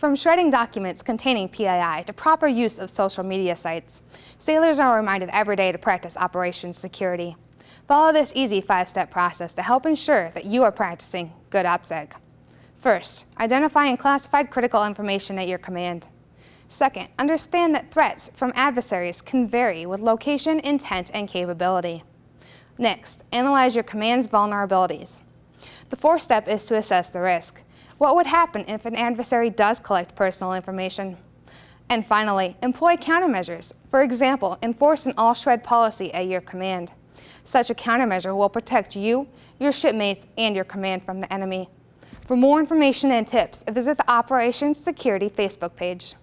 From shredding documents containing PII to proper use of social media sites, sailors are reminded every day to practice operations security. Follow this easy five-step process to help ensure that you are practicing good OPSEC. First, identify and classify critical information at your command. Second, understand that threats from adversaries can vary with location, intent, and capability. Next, analyze your command's vulnerabilities. The fourth step is to assess the risk. What would happen if an adversary does collect personal information? And finally, employ countermeasures. For example, enforce an all-shred policy at your command. Such a countermeasure will protect you, your shipmates, and your command from the enemy. For more information and tips, visit the Operations Security Facebook page.